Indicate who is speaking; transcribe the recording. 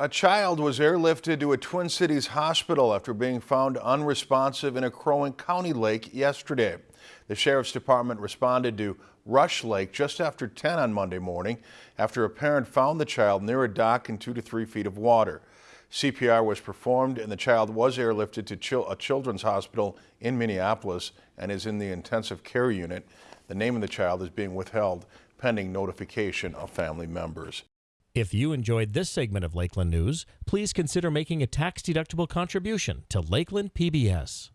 Speaker 1: A child was airlifted to a Twin Cities hospital after being found unresponsive in a Crow County lake yesterday. The Sheriff's Department responded to Rush Lake just after 10 on Monday morning after a parent found the child near a dock in two to three feet of water. CPR was performed and the child was airlifted to a children's hospital in Minneapolis and is in the intensive care unit. The name of the child is being withheld pending notification of family members.
Speaker 2: If you enjoyed this segment of Lakeland News, please consider making a tax-deductible contribution to Lakeland PBS.